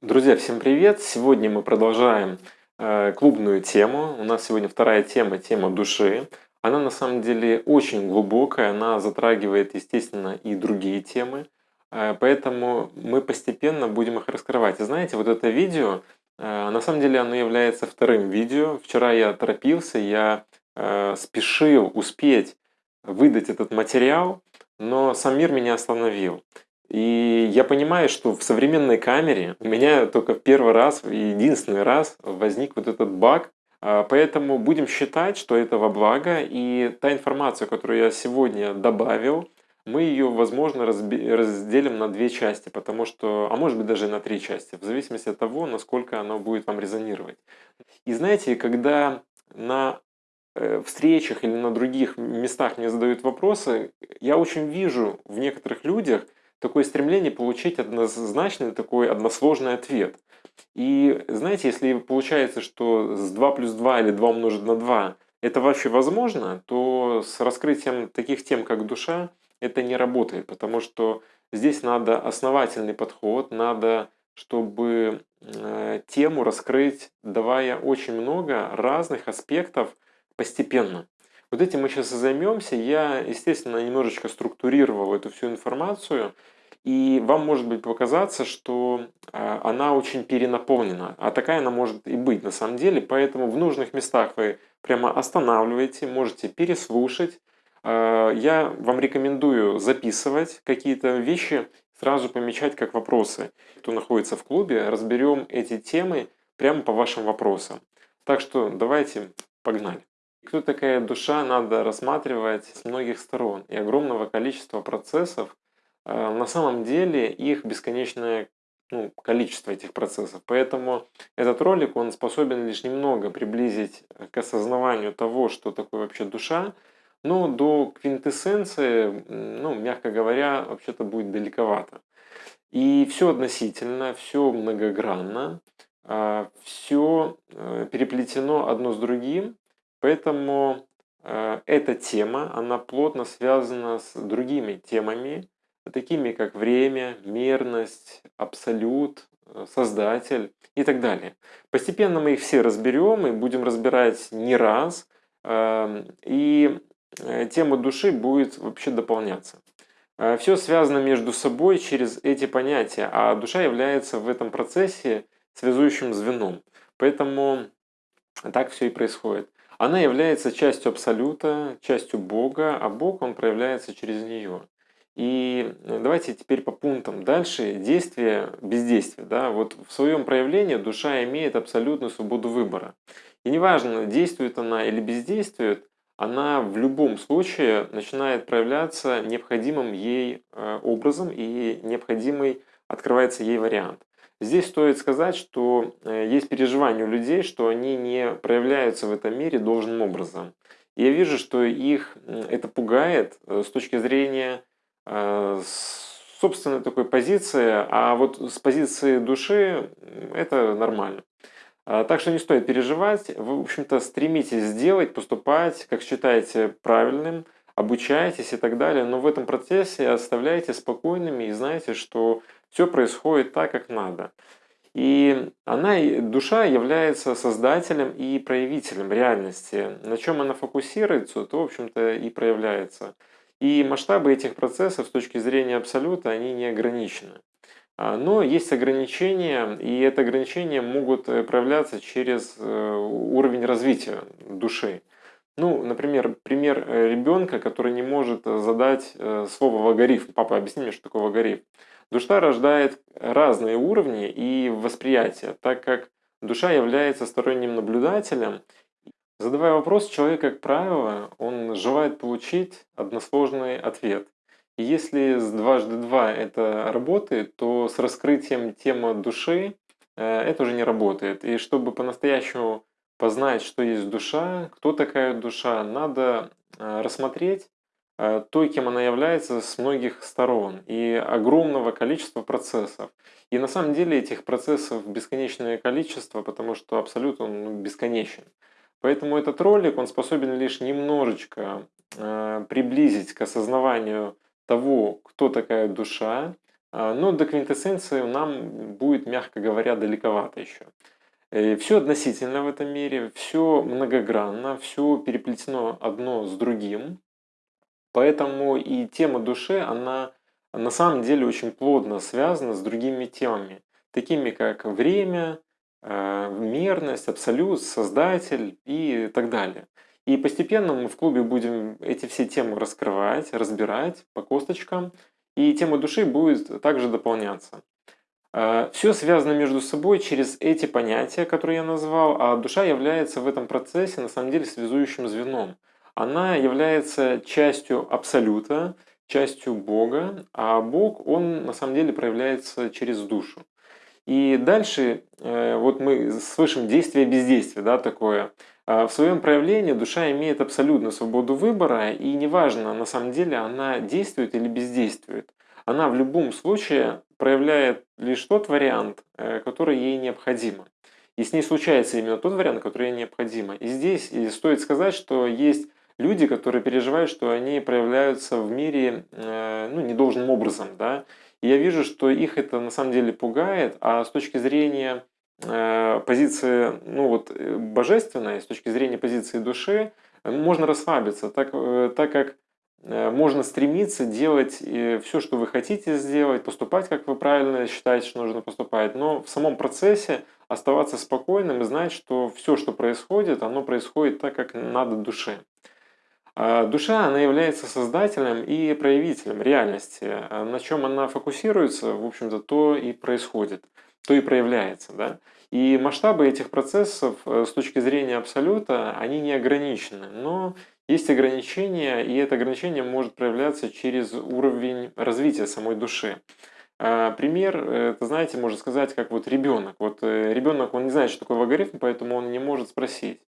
Друзья, всем привет! Сегодня мы продолжаем э, клубную тему. У нас сегодня вторая тема, тема души. Она на самом деле очень глубокая, она затрагивает, естественно, и другие темы. Э, поэтому мы постепенно будем их раскрывать. И знаете, вот это видео, э, на самом деле оно является вторым видео. Вчера я торопился, я э, спешил успеть выдать этот материал, но сам мир меня остановил. И я понимаю, что в современной камере у меня только в первый раз, единственный раз возник вот этот баг, а, Поэтому будем считать, что это во благо, и та информация, которую я сегодня добавил, мы ее, возможно, разделим на две части, потому что, а может быть даже на три части, в зависимости от того, насколько оно будет вам резонировать. И знаете, когда на э, встречах или на других местах мне задают вопросы, я очень вижу в некоторых людях – такое стремление получить однозначный такой односложный ответ. И знаете, если получается, что с 2 плюс 2 или 2 умножить на 2 это вообще возможно, то с раскрытием таких тем, как душа, это не работает, потому что здесь надо основательный подход, надо, чтобы э, тему раскрыть, давая очень много разных аспектов постепенно. Вот этим мы сейчас и займемся. Я, естественно, немножечко структурировал эту всю информацию, и вам может быть показаться, что а, она очень перенаполнена, а такая она может и быть на самом деле, поэтому в нужных местах вы прямо останавливаете, можете переслушать. А, я вам рекомендую записывать какие-то вещи, сразу помечать как вопросы. Кто находится в клубе, разберем эти темы прямо по вашим вопросам. Так что давайте, погнали. Кто такая душа, надо рассматривать с многих сторон и огромного количества процессов. А, на самом деле их бесконечное ну, количество этих процессов. Поэтому этот ролик, он способен лишь немного приблизить к осознаванию того, что такое вообще душа, но до квинтэссенции, ну, мягко говоря, вообще-то будет далековато. И все относительно, все многогранно, а, все э, переплетено одно с другим, Поэтому э, эта тема, она плотно связана с другими темами, такими как время, мерность, абсолют, э, создатель и так далее. Постепенно мы их все разберем и будем разбирать не раз, эм, и э, тема души будет вообще дополняться. Все связано между собой через эти понятия, а душа является в этом процессе связующим звеном. Поэтому так все и происходит. Она является частью Абсолюта, частью Бога, а Бог, Он проявляется через нее. И э, давайте теперь по пунктам. Дальше действие, бездействие. Да? Вот в своем проявлении душа имеет абсолютную свободу выбора. И неважно, действует она или бездействует, она в любом случае начинает проявляться необходимым ей э, образом и необходимый открывается ей вариант. Здесь стоит сказать, что э, есть переживание у людей, что они не проявляются в этом мире должным образом. Я вижу, что их это пугает э, с точки зрения э, собственной такой позиции, а вот с позиции души это нормально. А, так что не стоит переживать. Вы, в общем-то, стремитесь сделать, поступать, как считаете правильным, обучайтесь и так далее. Но в этом процессе оставляйте спокойными и знаете, что все происходит так, как надо. И она, душа является создателем и проявителем реальности. На чем она фокусируется, то, в общем-то, и проявляется. И масштабы этих процессов с точки зрения абсолюта, они не ограничены. А, но есть ограничения, и это ограничения могут проявляться через э, уровень развития души. Ну, например, пример э, ребенка, который не может задать слово логарифм. Папа, объясни мне, что такое логарифм. Душа рождает разные уровни и восприятия, так как душа является сторонним наблюдателем. Задавая вопрос, человек, как правило, он желает получить односложный ответ. И если с дважды два это работает, то с раскрытием темы души э, это уже не работает. И чтобы по-настоящему познать, что есть душа, кто такая душа, надо э, рассмотреть Э, той, кем она является с многих сторон и огромного количества процессов. И на самом деле этих процессов бесконечное количество, потому что абсолют он ну, бесконечен. Поэтому этот ролик, он способен лишь немножечко э, приблизить к осознаванию того, кто такая душа, но до квинтэссенции нам будет, мягко говоря, далековато еще. Э, все относительно в этом мире, все многогранно, все переплетено одно с другим. Поэтому и тема души, она на самом деле очень плотно связана с другими темами, такими как время, э, мерность, абсолют, создатель и так далее. И постепенно мы в клубе будем эти все темы раскрывать, разбирать по косточкам, и тема души будет также дополняться. Э, все связано между собой через эти понятия, которые я назвал, а душа является в этом процессе на самом деле связующим звеном. Она является частью абсолюта, частью Бога, а Бог, он на самом деле проявляется через душу. И дальше э, вот мы слышим действие бездействие, да, такое. А в своем проявлении душа имеет абсолютную свободу выбора, и неважно, на самом деле она действует или бездействует. Она в любом случае проявляет лишь тот вариант, э, который ей необходимо. И с ней случается именно тот вариант, который ей необходимо. И здесь стоит сказать, что есть люди, которые переживают, что они проявляются в мире э, ну, недолжным образом. Да? И я вижу, что их это на самом деле пугает, а с точки зрения э, позиции ну, вот, божественной, с точки зрения позиции души, можно расслабиться, так, так как можно стремиться делать все, что вы хотите сделать, поступать, как вы правильно считаете, что нужно поступать, но в самом процессе оставаться спокойным и знать, что все, что происходит, оно происходит так, как надо душе. А душа, она является создателем и проявителем реальности. А на чем она фокусируется, в общем-то, то и происходит, то и проявляется. Да? И масштабы этих процессов э, с точки зрения абсолюта, они не ограничены. Но есть ограничения, и это ограничение может проявляться через уровень развития самой души. А, пример, э, это, знаете, можно сказать, как вот ребенок. Вот э, ребенок, он не знает, что такое логарифм, поэтому он не может спросить.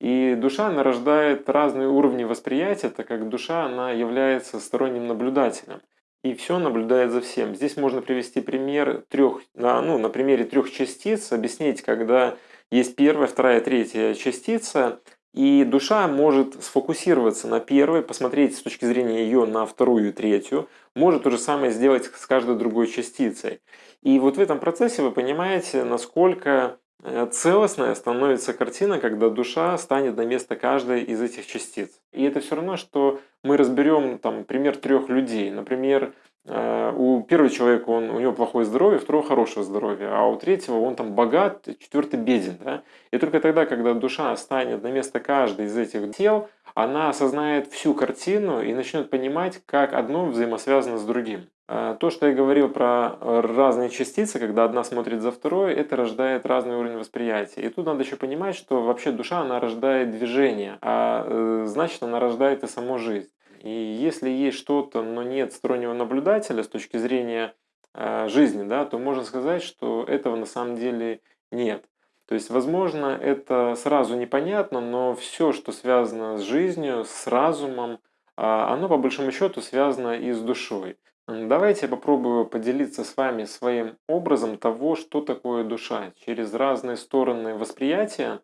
И душа, она рождает разные уровни восприятия, так как душа, она является сторонним наблюдателем. И все наблюдает за всем. Здесь можно привести пример трех, ну, на примере трех частиц, объяснить, когда есть первая, вторая, третья частица, и душа может сфокусироваться на первой, посмотреть с точки зрения ее на вторую и третью, может то же самое сделать с каждой другой частицей. И вот в этом процессе вы понимаете, насколько Э, целостная становится картина, когда душа станет на место каждой из этих частиц. И это все равно, что мы разберем там, пример трех людей. Например, у первого человека он, у него плохое здоровье, у второго хорошее здоровье, а у третьего он там богат, четвертый беден. Да? И только тогда, когда душа станет на место каждой из этих тел, она осознает всю картину и начнет понимать, как одно взаимосвязано с другим. А, то, что я говорил про разные частицы, когда одна смотрит за второй, это рождает разный уровень восприятия. И тут надо еще понимать, что вообще душа, она рождает движение, а э, значит, она рождает и саму жизнь. И если есть что-то, но нет стороннего наблюдателя с точки зрения э, жизни, да, то можно сказать, что этого на самом деле нет. То есть, возможно, это сразу непонятно, но все, что связано с жизнью, с разумом, а, оно по большому счету связано и с душой. Давайте я попробую поделиться с вами своим образом того, что такое душа, через разные стороны восприятия.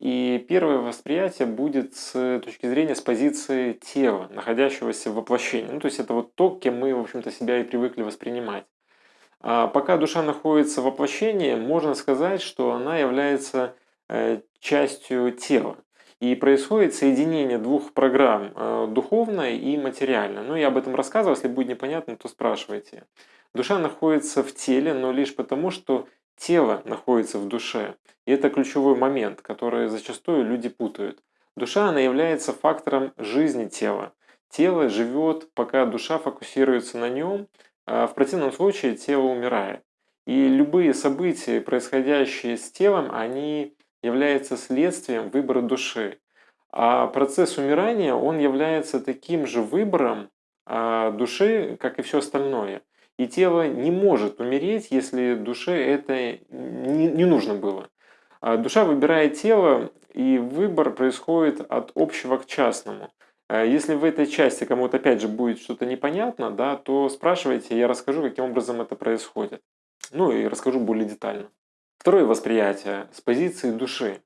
И первое восприятие будет с точки зрения, с позиции тела, находящегося в воплощении. Ну, то есть это вот то, кем мы, в общем-то, себя и привыкли воспринимать. А пока душа находится в воплощении, можно сказать, что она является э, частью тела. И происходит соединение двух программ, э, духовной и материальной. Ну, я об этом рассказывал, если будет непонятно, то спрашивайте. Душа находится в теле, но лишь потому, что тело находится в душе. И это ключевой момент, который зачастую люди путают. Душа, она является фактором жизни тела. Тело живет, пока душа фокусируется на нем, а в противном случае тело умирает. И любые события, происходящие с телом, они являются следствием выбора души. А процесс умирания, он является таким же выбором а, души, как и все остальное. И тело не может умереть, если душе это не, нужно было. А душа выбирает тело, и выбор происходит от общего к частному. Э, если в этой части кому-то опять же будет что-то непонятно, да, то спрашивайте, я расскажу, каким образом это происходит. Ну и расскажу более детально. Второе восприятие с позиции души.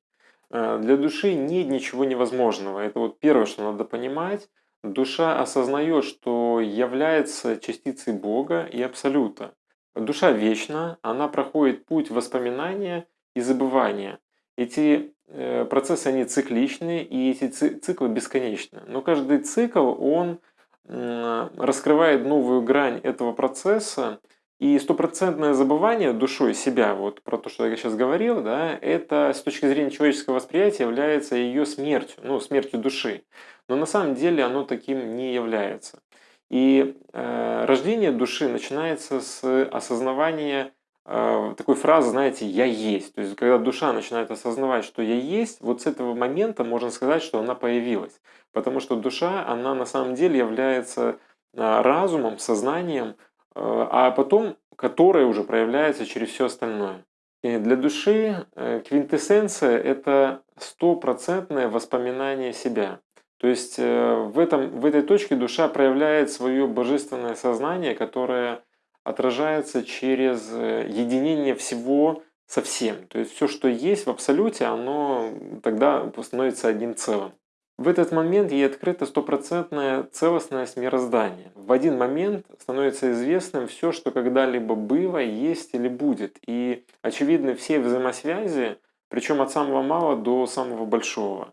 Э, для души нет ничего невозможного. Это вот первое, что надо понимать. Душа осознает, что является частицей Бога и Абсолюта. душа вечна, она проходит путь воспоминания и забывания. Эти э, процессы, они цикличны, и эти циклы бесконечны. Но каждый цикл, он раскрывает новую грань этого процесса, и стопроцентное забывание душой себя, вот про то, что я сейчас говорил, да, это с точки зрения человеческого восприятия является ее смертью, ну, смертью души. Но на самом деле оно таким не является. И э, рождение души начинается с осознавания э, такой фразы, знаете, «я есть». То есть, когда душа начинает осознавать, что «я есть», вот с этого момента можно сказать, что она появилась. Потому что душа, она на самом деле является э, разумом, сознанием, а потом которое уже проявляется через все остальное. И для души э, квинтэссенция – это стопроцентное воспоминание себя. То есть э, в, этом, в этой точке душа проявляет свое божественное сознание, которое отражается через э, единение всего со всем. То есть все, что есть в абсолюте, оно тогда становится одним целым. В этот момент ей открыта стопроцентная целостность мироздания. В один момент становится известным все, что когда-либо было, есть или будет. И очевидны все взаимосвязи, причем от самого малого до самого большого.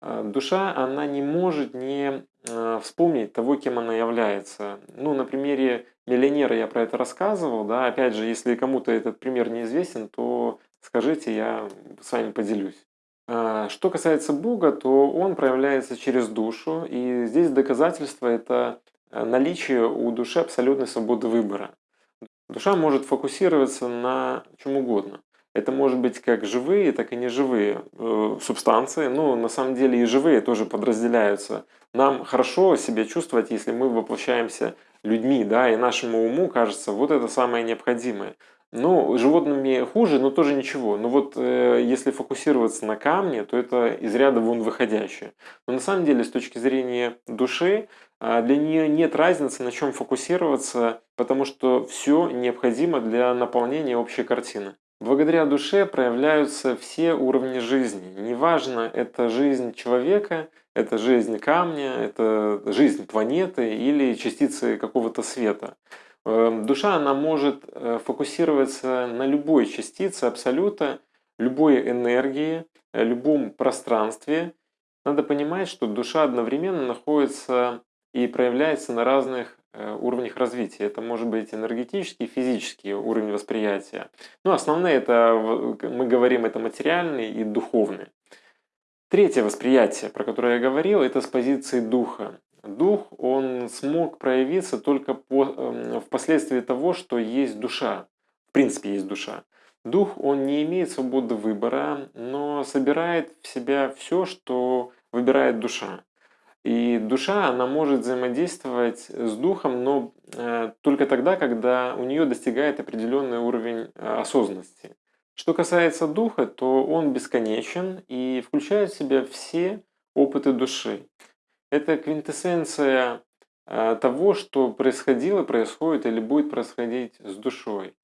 А, душа, она не может не а, вспомнить того, кем она является. Ну, на примере миллионера я про это рассказывал, да, опять же, если кому-то этот пример неизвестен, то скажите, я с вами поделюсь. А, что касается Бога, то Он проявляется через душу, и здесь доказательство – это наличие у души абсолютной свободы выбора. Душа может фокусироваться на чем угодно. Это может быть как живые, так и неживые э, субстанции. Ну, на самом деле и живые тоже подразделяются. Нам хорошо себя чувствовать, если мы воплощаемся людьми, да, и нашему уму кажется, вот это самое необходимое. Ну, животными хуже, но тоже ничего. Но вот э, если фокусироваться на камне, то это из ряда вон выходящее. Но на самом деле, с точки зрения души, э, для нее нет разницы, на чем фокусироваться, потому что все необходимо для наполнения общей картины. Благодаря душе проявляются все уровни жизни. Неважно, это жизнь человека, это жизнь камня, это жизнь планеты или частицы какого-то света. Эм, душа, она может э, фокусироваться на любой частице абсолюта, любой энергии, э, любом пространстве. Надо понимать, что душа одновременно находится и проявляется на разных Э, уровнях развития. Это может быть энергетический, физический уровень восприятия. Но ну, основные это, мы говорим, это материальный и духовный. Третье восприятие, про которое я говорил, это с позиции духа. Дух, он смог проявиться только по, э, впоследствии того, что есть душа. В принципе, есть душа. Дух, он не имеет свободы выбора, но собирает в себя все, что выбирает душа. И душа, она может взаимодействовать с духом, но э, только тогда, когда у нее достигает определенный уровень э, осознанности. Что касается духа, то он бесконечен и включает в себя все опыты души. Это квинтэссенция э, того, что происходило, происходит или будет происходить с душой.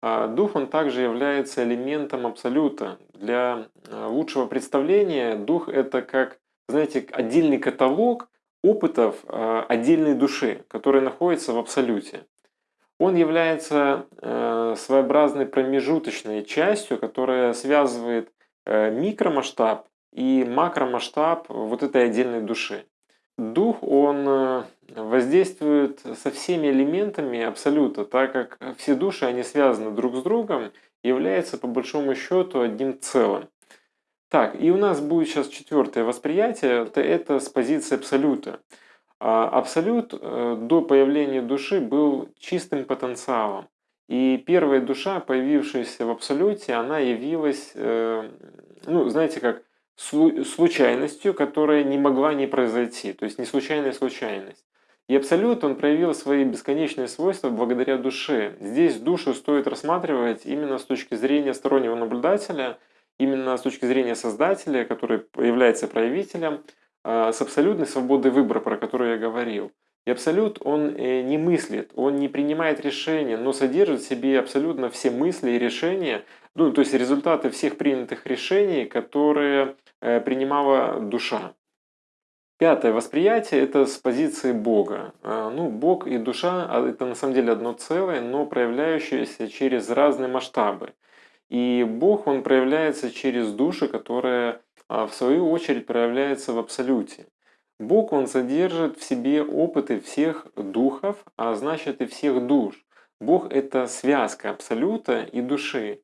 А дух, он также является элементом абсолюта. Для лучшего представления дух – это как знаете, отдельный каталог опытов э, отдельной души, который находится в абсолюте. Он является э, своеобразной промежуточной частью, которая связывает э, микромасштаб и макромасштаб вот этой отдельной души. Дух, он воздействует со всеми элементами абсолюта, так как все души, они связаны друг с другом, являются по большому счету одним целым. Так, и у нас будет сейчас четвертое восприятие, это, это с позиции абсолюта. А, абсолют э, до появления души был чистым потенциалом. И первая душа, появившаяся в абсолюте, она явилась, э, ну, знаете, как случайностью, которая не могла не произойти, то есть не случайная случайность. И абсолют, он проявил свои бесконечные свойства благодаря душе. Здесь душу стоит рассматривать именно с точки зрения стороннего наблюдателя – именно с точки зрения создателя, который является проявителем, а, с абсолютной свободой выбора, про которую я говорил. И абсолют, он э, не мыслит, он не принимает решения, но содержит в себе абсолютно все мысли и решения, ну, то есть результаты всех принятых решений, которые э, принимала душа. Пятое восприятие – это с позиции Бога. А, ну, Бог и душа – это на самом деле одно целое, но проявляющееся через разные масштабы. И Бог, Он проявляется через души, которая в свою очередь проявляется в Абсолюте. Бог, Он содержит в себе опыты всех духов, а значит и всех душ. Бог – это связка Абсолюта и души.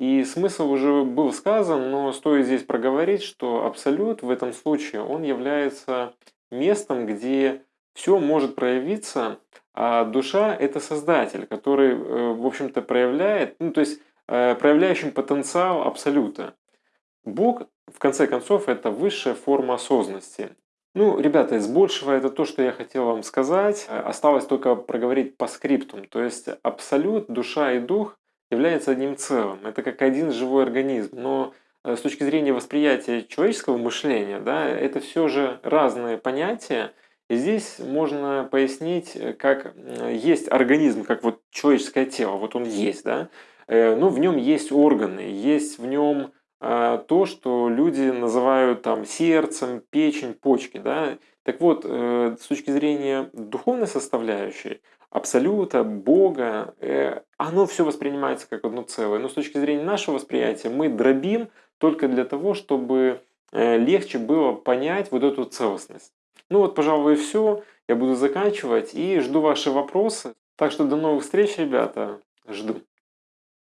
И смысл уже был сказан, но стоит здесь проговорить, что Абсолют в этом случае, он является местом, где все может проявиться, а душа – это Создатель, который, э, в общем-то, проявляет, ну, то есть э, проявляющим потенциал Абсолюта. Бог, в конце концов, это высшая форма осознанности. Ну, ребята, из большего это то, что я хотел вам сказать. Осталось только проговорить по скриптум. То есть абсолют, душа и дух являются одним целым. Это как один живой организм. Но э, с точки зрения восприятия человеческого мышления, да, это все же разные понятия. И здесь можно пояснить, э, как есть организм, как вот человеческое тело, вот он есть, да, э, но в нем есть органы, есть в нем то, что люди называют там сердцем, печень, почки. Да? Так вот, э, с точки зрения духовной составляющей, абсолюта, Бога, э, оно все воспринимается как одно целое. Но с точки зрения нашего восприятия мы дробим только для того, чтобы э, легче было понять вот эту целостность. Ну вот, пожалуй, все. Я буду заканчивать и жду ваши вопросы. Так что до новых встреч, ребята. Жду.